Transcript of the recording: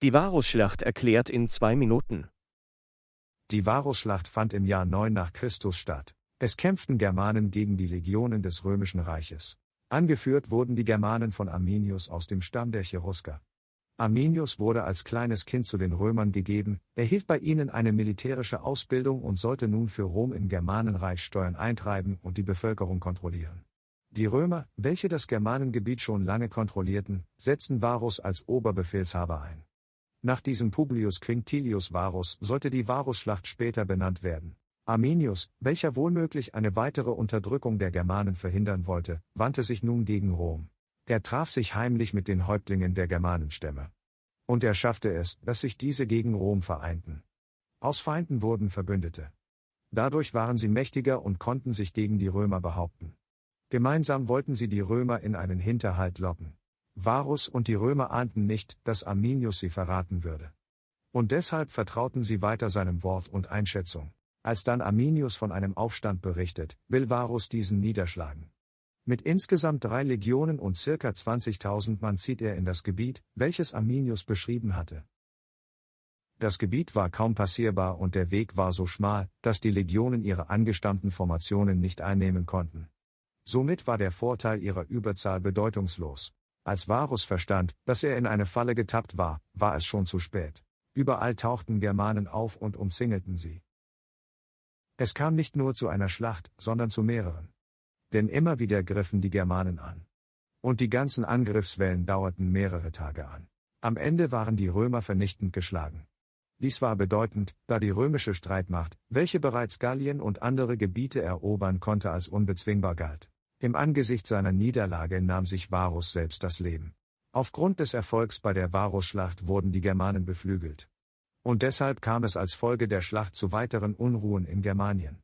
Die Varusschlacht erklärt in zwei Minuten. Die Varusschlacht fand im Jahr 9 nach Christus statt. Es kämpften Germanen gegen die Legionen des römischen Reiches. Angeführt wurden die Germanen von Arminius aus dem Stamm der Cherusker. Arminius wurde als kleines Kind zu den Römern gegeben, erhielt bei ihnen eine militärische Ausbildung und sollte nun für Rom im Germanenreich Steuern eintreiben und die Bevölkerung kontrollieren. Die Römer, welche das Germanengebiet schon lange kontrollierten, setzten Varus als Oberbefehlshaber ein. Nach diesem Publius Quinctilius Varus sollte die Varusschlacht später benannt werden. Arminius, welcher wohlmöglich eine weitere Unterdrückung der Germanen verhindern wollte, wandte sich nun gegen Rom. Er traf sich heimlich mit den Häuptlingen der Germanenstämme. Und er schaffte es, dass sich diese gegen Rom vereinten. Aus Feinden wurden Verbündete. Dadurch waren sie mächtiger und konnten sich gegen die Römer behaupten. Gemeinsam wollten sie die Römer in einen Hinterhalt locken. Varus und die Römer ahnten nicht, dass Arminius sie verraten würde. Und deshalb vertrauten sie weiter seinem Wort und Einschätzung. Als dann Arminius von einem Aufstand berichtet, will Varus diesen niederschlagen. Mit insgesamt drei Legionen und circa 20.000 Mann zieht er in das Gebiet, welches Arminius beschrieben hatte. Das Gebiet war kaum passierbar und der Weg war so schmal, dass die Legionen ihre angestammten Formationen nicht einnehmen konnten. Somit war der Vorteil ihrer Überzahl bedeutungslos. Als Varus verstand, dass er in eine Falle getappt war, war es schon zu spät. Überall tauchten Germanen auf und umzingelten sie. Es kam nicht nur zu einer Schlacht, sondern zu mehreren. Denn immer wieder griffen die Germanen an. Und die ganzen Angriffswellen dauerten mehrere Tage an. Am Ende waren die Römer vernichtend geschlagen. Dies war bedeutend, da die römische Streitmacht, welche bereits Gallien und andere Gebiete erobern konnte, als unbezwingbar galt. Im Angesicht seiner Niederlage nahm sich Varus selbst das Leben. Aufgrund des Erfolgs bei der Varusschlacht wurden die Germanen beflügelt. Und deshalb kam es als Folge der Schlacht zu weiteren Unruhen in Germanien.